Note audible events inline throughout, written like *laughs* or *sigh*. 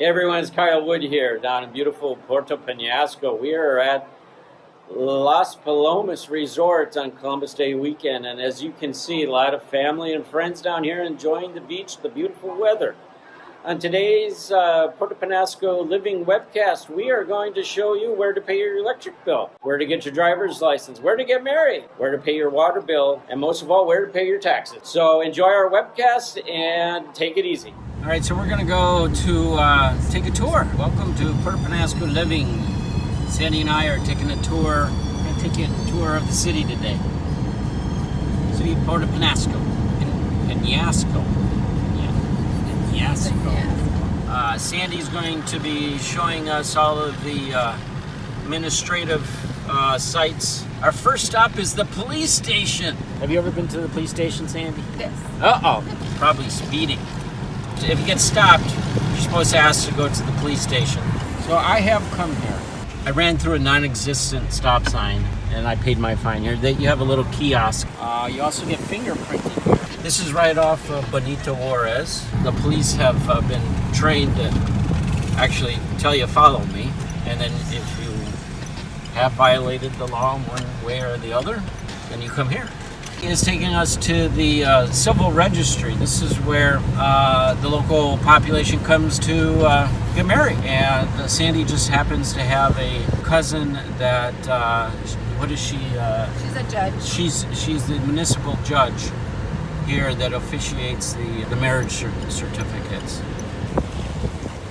Hey everyone, it's Kyle Wood here down in beautiful Puerto Penasco. We are at Las Palomas Resort on Columbus Day weekend, and as you can see, a lot of family and friends down here enjoying the beach, the beautiful weather. On today's uh, Puerto Penasco Living webcast, we are going to show you where to pay your electric bill, where to get your driver's license, where to get married, where to pay your water bill, and most of all, where to pay your taxes. So enjoy our webcast and take it easy. All right, so we're going to go to uh, take a tour. Welcome to Puerto Penasco Living. Sandy and I are taking a tour. We're to take you a tour of the city today. City of Puerto Penasco. Penasco. Penasco. Uh, Sandy's going to be showing us all of the uh, administrative uh, sites. Our first stop is the police station. Have you ever been to the police station, Sandy? Yes. Uh-oh. Probably speeding if you get stopped, you're supposed to ask to go to the police station. So I have come here. I ran through a non-existent stop sign and I paid my fine here. That you have a little kiosk. Uh, you also get fingerprinted here. This is right off of Benito Juarez. The police have uh, been trained to actually tell you follow me, and then if you have violated the law in one way or the other, then you come here is taking us to the uh, civil registry. This is where uh, the local population comes to uh, get married. And uh, Sandy just happens to have a cousin that, uh, what is she? Uh, she's a judge. She's, she's the municipal judge here that officiates the, the marriage certificates.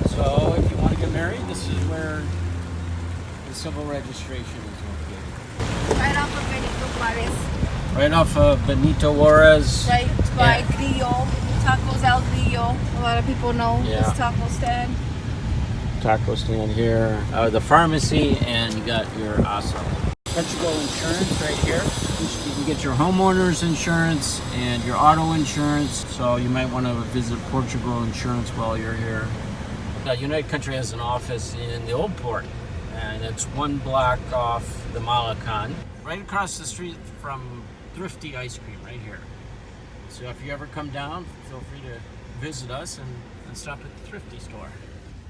So if you want to get married, this is where the civil registration is located. Right off of Benito Juarez. Right off of Benito Juarez. Right by yeah. Grillo, Tacos El Grillo. A lot of people know yeah. this taco stand. Taco stand here. Uh, the pharmacy, and you got your ASO. Portugal insurance right here. You can get your homeowner's insurance and your auto insurance. So you might want to visit Portugal insurance while you're here. Uh, United Country has an office in the Old Port, and it's one block off the Malecon. Right across the street from Thrifty Ice Cream right here. So if you ever come down, feel free to visit us and, and stop at the Thrifty store.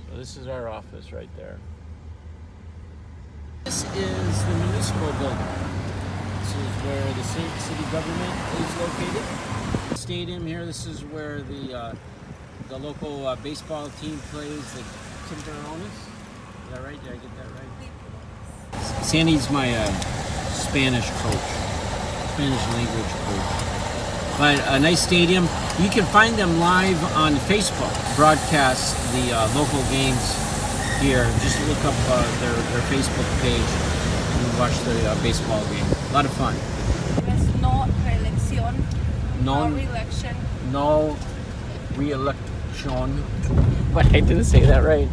So this is our office right there. This is the municipal building. This is where the city government is located. Stadium here, this is where the uh, the local uh, baseball team plays, the Tinterones. Is that right? Did I get that right? Sandy's my uh, Spanish coach. Spanish language coach. But a nice stadium. You can find them live on Facebook. Broadcast the uh, local games here. Just look up uh, their, their Facebook page and watch the uh, baseball game. A lot of fun. There's no re-elección. No, no re-election. No re-election. But I didn't say that right.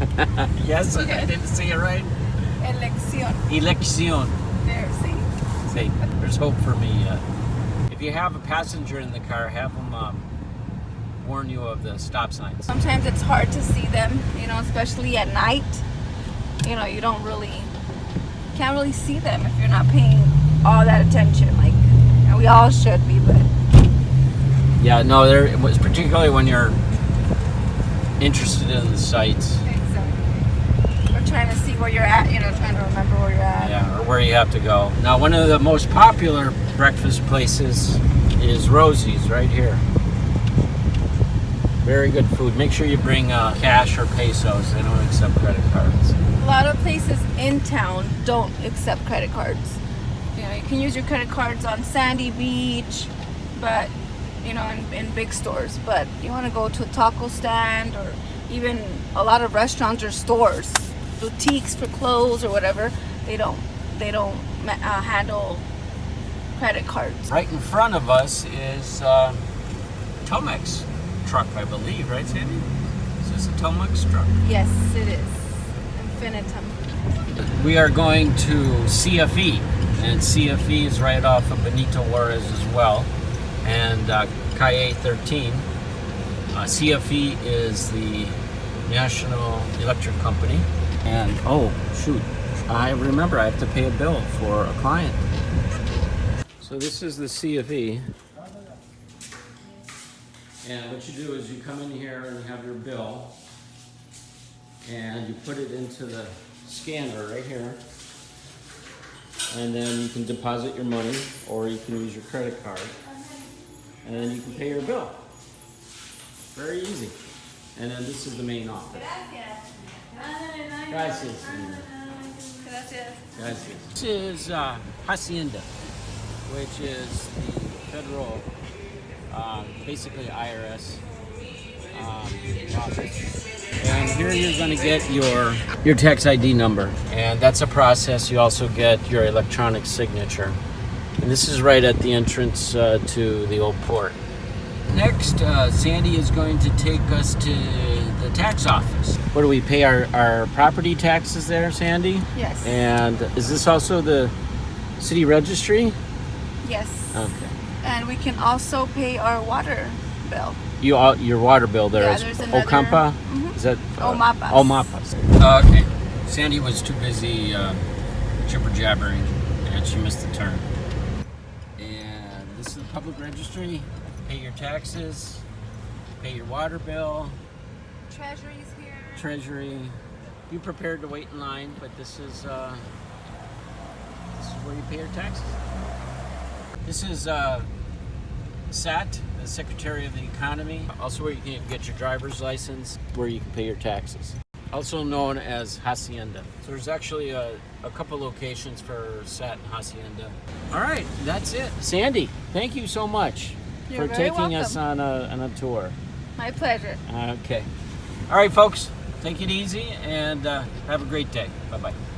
*laughs* yes, *laughs* I didn't say it right. Elección. Elección. Say, there's hope for me yet. If you have a passenger in the car, have them um, warn you of the stop signs. Sometimes it's hard to see them, you know, especially at night. You know, you don't really, can't really see them if you're not paying all that attention. Like, we all should be, but. Yeah, no, there it was particularly when you're interested in the sites trying to see where you're at, you know, trying to remember where you're at. Yeah, or where you have to go. Now, one of the most popular breakfast places is Rosie's right here. Very good food. Make sure you bring uh, cash or pesos. They don't accept credit cards. A lot of places in town don't accept credit cards. You know, you can use your credit cards on Sandy Beach, but you know, in, in big stores. But you want to go to a taco stand or even a lot of restaurants or stores boutiques for clothes or whatever, they don't they don't uh, handle credit cards. Right in front of us is uh, Telmex truck, I believe, right, Sandy? Is this a Telmex truck? Yes, it is. Infinitum. We are going to CFE, and CFE is right off of Benito Juarez as well, and uh, Calle 13. Uh, CFE is the National Electric Company, and oh shoot I remember I have to pay a bill for a client so this is the CFE and what you do is you come in here and you have your bill and you put it into the scanner right here. And then you can deposit your money or you can use your credit card. And then you can pay your bill. Very easy. And then this is the main office. Gracias. Gracias. This is uh, Hacienda, which is the federal, um, basically IRS um, office. And here you're going to get your your tax ID number, and that's a process. You also get your electronic signature, and this is right at the entrance uh, to the old port. Next, uh, Sandy is going to take us to the tax office. What do we pay our, our property taxes there, Sandy? Yes. And is this also the city registry? Yes. Okay. And we can also pay our water bill. You all, your water bill there Yeah, is there's another- Ocampa? Mhm. Is that Omapas. Omapas. okay. Sandy was too busy uh, jibber jabbering and she missed the turn. And this is the public registry. Pay your taxes, pay your water bill, Treasury's here. Treasury. Be prepared to wait in line, but this is uh, this is where you pay your taxes. This is uh, SAT, the Secretary of the Economy. Also, where you can get your driver's license, where you can pay your taxes. Also known as Hacienda. So there's actually a, a couple locations for SAT and Hacienda. All right, that's it. Sandy, thank you so much You're for taking us on a, on a tour. My pleasure. Okay. All right, folks, take it easy and uh, have a great day. Bye bye.